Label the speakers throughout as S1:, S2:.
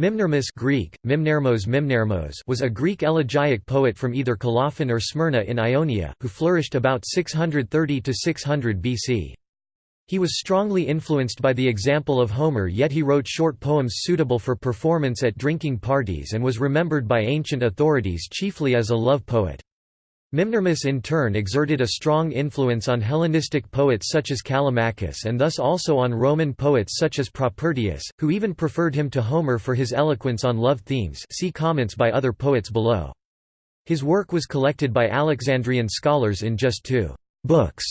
S1: Mimnermus Greek, Mimnermos Mimnermos was a Greek elegiac poet from either Colophon or Smyrna in Ionia, who flourished about 630–600 BC. He was strongly influenced by the example of Homer yet he wrote short poems suitable for performance at drinking parties and was remembered by ancient authorities chiefly as a love poet. Mimnermus in turn exerted a strong influence on Hellenistic poets such as Callimachus and thus also on Roman poets such as Propertius, who even preferred him to Homer for his eloquence on love themes see comments by other poets below. His work was collected by Alexandrian scholars in just two books,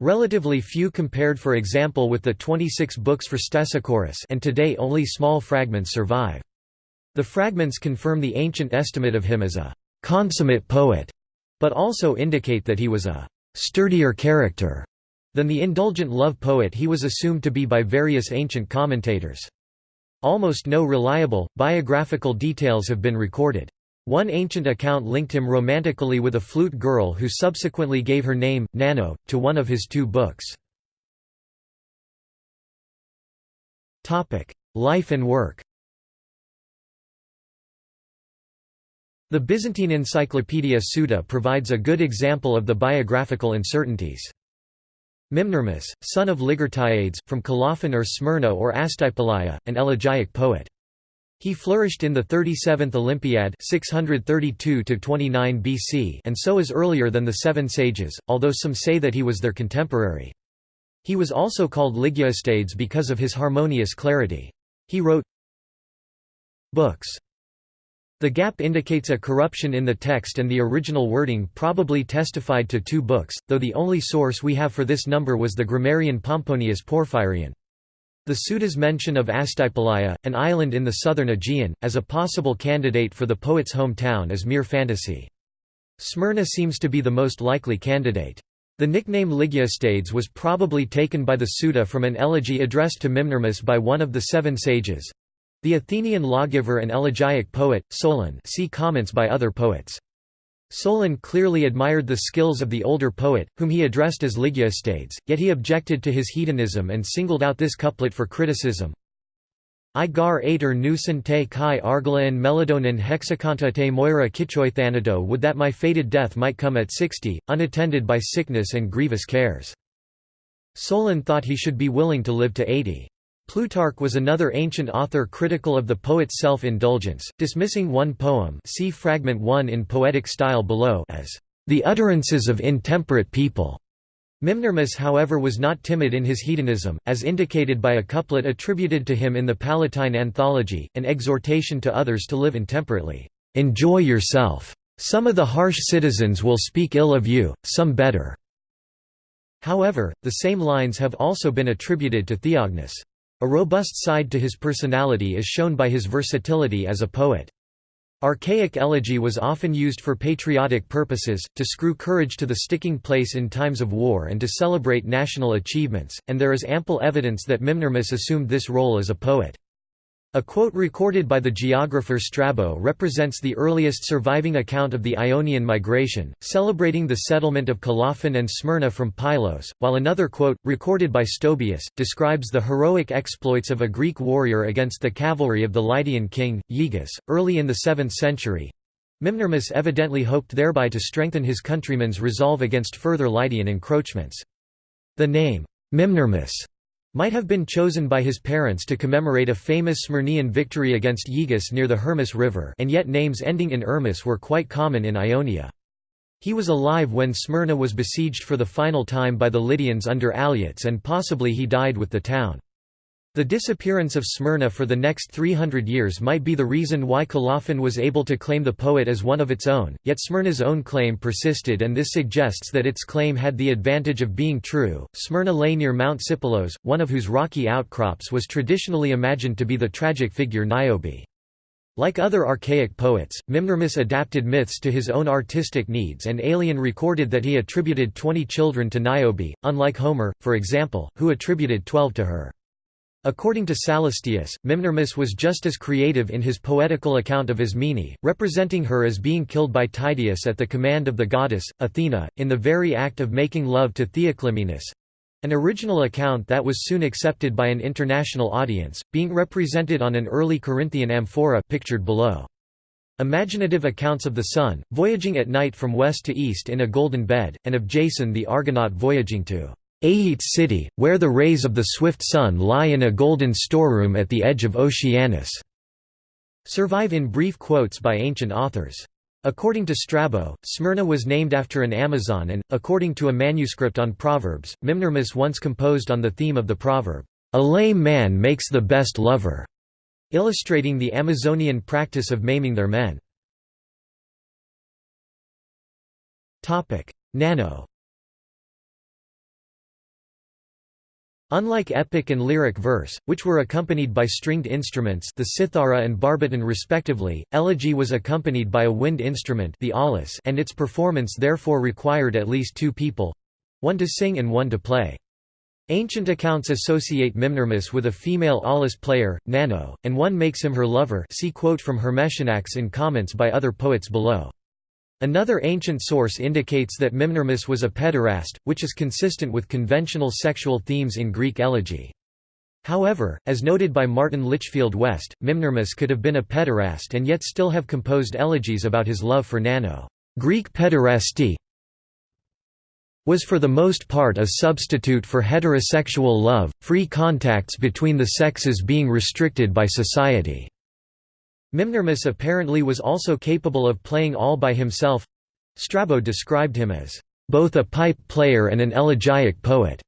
S1: relatively few compared for example with the 26 books for Stesichorus and today only small fragments survive. The fragments confirm the ancient estimate of him as a consummate poet but also indicate that he was a sturdier character than the indulgent love poet he was assumed to be by various ancient commentators. Almost no reliable, biographical details have been recorded. One ancient account linked him romantically with a flute girl who subsequently gave her name, Nano, to one of his two books. Life and work The Byzantine Encyclopaedia Suda provides a good example of the biographical uncertainties. Mimnermus, son of Ligyrtiades, from Colophon or Smyrna or Astypalaia, an elegiac poet. He flourished in the 37th Olympiad 632 BC and so is earlier than the Seven Sages, although some say that he was their contemporary. He was also called Ligyastades because of his harmonious clarity. He wrote books the gap indicates a corruption in the text and the original wording probably testified to two books, though the only source we have for this number was the grammarian Pomponius Porphyrion. The Suda's mention of Astypalaia, an island in the southern Aegean, as a possible candidate for the poet's hometown is mere fantasy. Smyrna seems to be the most likely candidate. The nickname Ligyastades was probably taken by the Suda from an elegy addressed to Mimnermus by one of the seven sages, the Athenian lawgiver and elegiac poet, Solon see comments by other poets. Solon clearly admired the skills of the older poet, whom he addressed as Ligyastades, yet he objected to his hedonism and singled out this couplet for criticism. I gar ater nusen te kai argalaen meladonin hexacanta te moira kichoithanado would that my fated death might come at sixty, unattended by sickness and grievous cares. Solon thought he should be willing to live to eighty. Plutarch was another ancient author critical of the poet's self-indulgence, dismissing one poem see fragment 1 in poetic style below as the utterances of intemperate people. Mimnermus however was not timid in his hedonism, as indicated by a couplet attributed to him in the Palatine Anthology, an exhortation to others to live intemperately. "'Enjoy yourself. Some of the harsh citizens will speak ill of you, some better." However, the same lines have also been attributed to Theognis. A robust side to his personality is shown by his versatility as a poet. Archaic elegy was often used for patriotic purposes, to screw courage to the sticking place in times of war and to celebrate national achievements, and there is ample evidence that Mimnermus assumed this role as a poet. A quote recorded by the geographer Strabo represents the earliest surviving account of the Ionian migration, celebrating the settlement of Colophon and Smyrna from Pylos, while another quote, recorded by Stobaeus, describes the heroic exploits of a Greek warrior against the cavalry of the Lydian king, Gyges, early in the 7th century. Mimnermus evidently hoped thereby to strengthen his countrymen's resolve against further Lydian encroachments. The name, Mimnermus, might have been chosen by his parents to commemorate a famous Smyrnian victory against Gyges near the Hermus River and yet names ending in Ermus were quite common in Ionia. He was alive when Smyrna was besieged for the final time by the Lydians under Alyattes and possibly he died with the town. The disappearance of Smyrna for the next 300 years might be the reason why Colophon was able to claim the poet as one of its own, yet Smyrna's own claim persisted and this suggests that its claim had the advantage of being true. Smyrna lay near Mount Sipylos, one of whose rocky outcrops was traditionally imagined to be the tragic figure Niobe. Like other archaic poets, Mimnermus adapted myths to his own artistic needs and Aelian recorded that he attributed twenty children to Niobe, unlike Homer, for example, who attributed twelve to her. According to Sallustius, Mimnermus was just as creative in his poetical account of Ismene, representing her as being killed by Tydeus at the command of the goddess, Athena, in the very act of making love to Theoclymenus. An original account that was soon accepted by an international audience, being represented on an early Corinthian amphora pictured below. Imaginative accounts of the sun, voyaging at night from west to east in a golden bed, and of Jason the Argonaut voyaging to Aeetes city, where the rays of the swift sun lie in a golden storeroom at the edge of Oceanus, survive in brief quotes by ancient authors. According to Strabo, Smyrna was named after an Amazon and, according to a manuscript on Proverbs, Mimnermus once composed on the theme of the proverb, "'A lame man makes the best lover'", illustrating the Amazonian practice of maiming their men. Nano Unlike epic and lyric verse, which were accompanied by stringed instruments the cithara and barbiton respectively, elegy was accompanied by a wind instrument the aulos and its performance therefore required at least two people—one to sing and one to play. Ancient accounts associate Mimnermus with a female aulos player, Nano, and one makes him her lover see quote from Hermesianax in comments by other poets below. Another ancient source indicates that Mimnermus was a pederast, which is consistent with conventional sexual themes in Greek elegy. However, as noted by Martin Litchfield West, Mimnermus could have been a pederast and yet still have composed elegies about his love for Nano. Greek pederasty was for the most part a substitute for heterosexual love, free contacts between the sexes being restricted by society. Mimnermus apparently was also capable of playing all by himself Strabo described him as both a pipe player and an elegiac poet.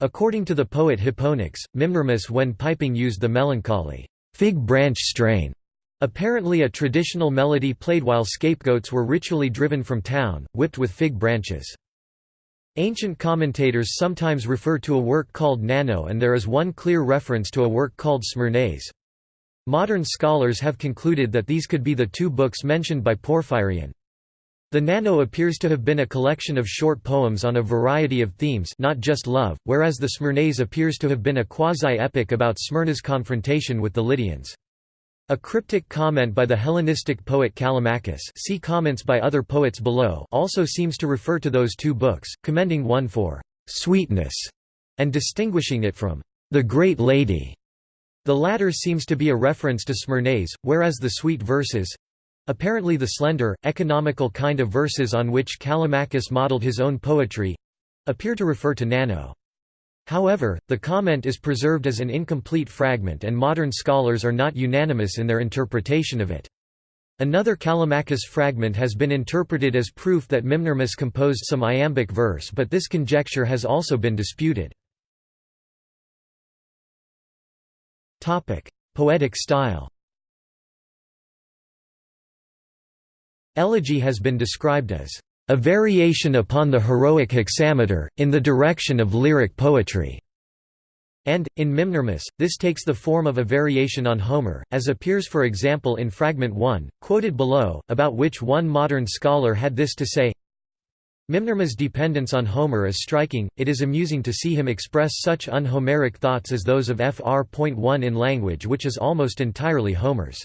S1: According to the poet Hipponax, Mimnermus when piping used the melancholy fig branch strain, apparently a traditional melody played while scapegoats were ritually driven from town, whipped with fig branches. Ancient commentators sometimes refer to a work called Nano and there is one clear reference to a work called Smyrnais. Modern scholars have concluded that these could be the two books mentioned by Porphyrion. The Nano appears to have been a collection of short poems on a variety of themes not just love, whereas the Smyrnais appears to have been a quasi-epic about Smyrna's confrontation with the Lydians. A cryptic comment by the Hellenistic poet Callimachus see comments by other poets below also seems to refer to those two books, commending one for «sweetness» and distinguishing it from «the great lady» The latter seems to be a reference to Smyrnais, whereas the sweet verses—apparently the slender, economical kind of verses on which Callimachus modeled his own poetry—appear to refer to Nano. However, the comment is preserved as an incomplete fragment and modern scholars are not unanimous in their interpretation of it. Another Callimachus fragment has been interpreted as proof that Mimnermus composed some iambic verse but this conjecture has also been disputed. Topic: Poetic style. Elegy has been described as a variation upon the heroic hexameter, in the direction of lyric poetry. And, in Mimnermus, this takes the form of a variation on Homer, as appears for example in Fragment 1, quoted below, about which one modern scholar had this to say Mimnermus' dependence on Homer is striking, it is amusing to see him express such un-Homeric thoughts as those of Fr.1 in language which is almost entirely Homer's.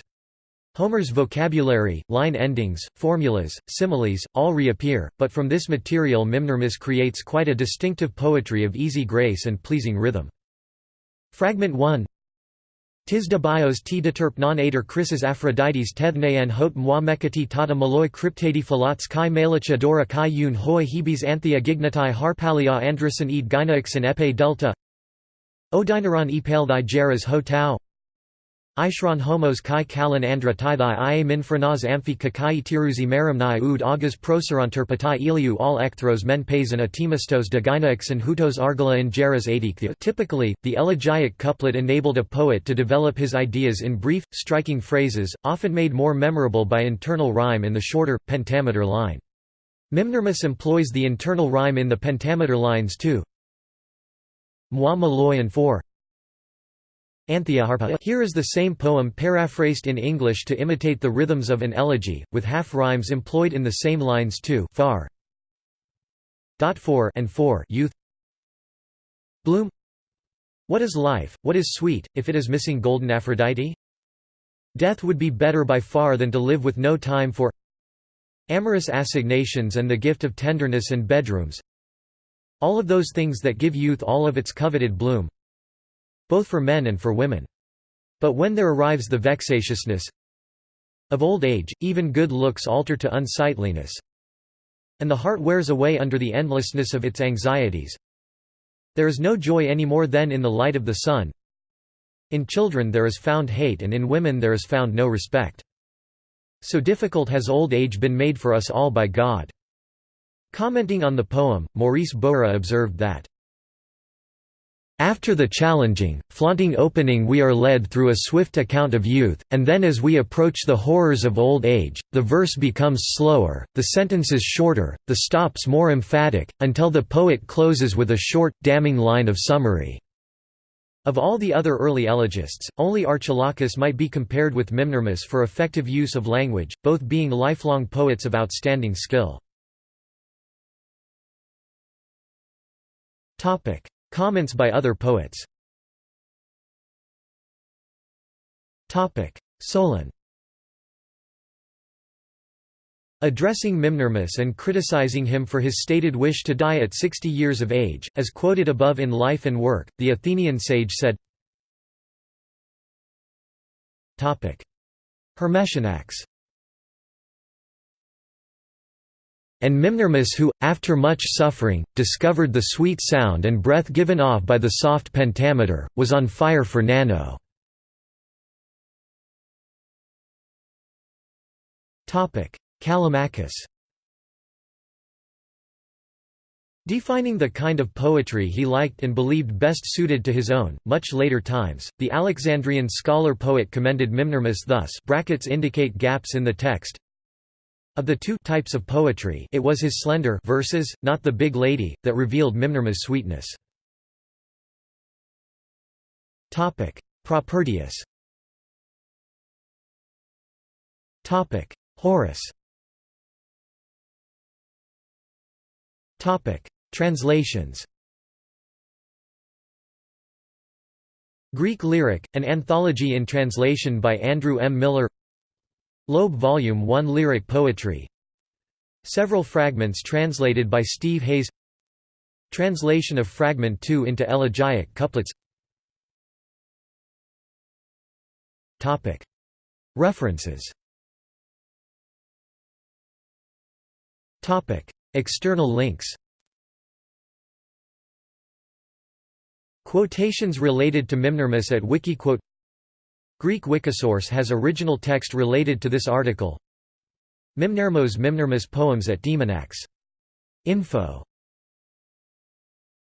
S1: Homer's vocabulary, line endings, formulas, similes, all reappear, but from this material Mimnermus creates quite a distinctive poetry of easy grace and pleasing rhythm. Fragment 1 Tis de bios t deterp non ader Chrysis Aphrodites tethnean hot moi mekati tata maloi cryptadi philats kai malacha dora kai yun hoi hebes anthea gignatai harpalia andrason ed gynaixin epe delta. Odynaron epale thy geras ho tau Ishron homos kai kalan andra ti thy ia min phrenas amphi kakai tiruzi marimnai ud agas proseranter patai iliu all ekthros men pais and atimastos de gynaixin hutos argala in geras adikthia Typically, the elegiac couplet enabled a poet to develop his ideas in brief, striking phrases, often made more memorable by internal rhyme in the shorter, pentameter line. Mimnermus employs the internal rhyme in the pentameter lines too. Moi malloy and 4 here is the same poem paraphrased in English to imitate the rhythms of an elegy, with half-rhymes employed in the same lines too far. 4. and 4 youth Bloom What is life, what is sweet, if it is missing golden Aphrodite? Death would be better by far than to live with no time for Amorous assignations and the gift of tenderness and bedrooms All of those things that give youth all of its coveted bloom both for men and for women. But when there arrives the vexatiousness of old age, even good looks alter to unsightliness, and the heart wears away under the endlessness of its anxieties. There is no joy any more than in the light of the sun. In children there is found hate and in women there is found no respect. So difficult has old age been made for us all by God. Commenting on the poem, Maurice Bowra observed that, after the challenging, flaunting opening we are led through a swift account of youth, and then as we approach the horrors of old age, the verse becomes slower, the sentences shorter, the stops more emphatic, until the poet closes with a short, damning line of summary. Of all the other early elegists, only Archilochus might be compared with Mimnermus for effective use of language, both being lifelong poets of outstanding skill. Comments by other poets. Solon. Addressing Mimnermus and criticizing him for his stated wish to die at 60 years of age, as quoted above in Life and Work, the Athenian sage said Hermesianax and Mimnermus who, after much suffering, discovered the sweet sound and breath given off by the soft pentameter, was on fire for Nano. Callimachus Defining the kind of poetry he liked and believed best suited to his own, much later times, the Alexandrian scholar-poet commended Mimnermus thus brackets indicate gaps in the text, of the two types of poetry it was his slender verses, not the big lady, that revealed Mimnermus' sweetness. Propertius Horace Translations Greek Lyric, an anthology in translation by Andrew M. Miller Loeb Volume 1 Lyric Poetry. Several fragments translated by Steve Hayes. Translation of Fragment 2 into elegiac couplets. References. External links. Quotations related to Mimnermus at Wikiquote Greek Wikisource has original text related to this article. Mimnermos Mimnermus poems at Demonax. Info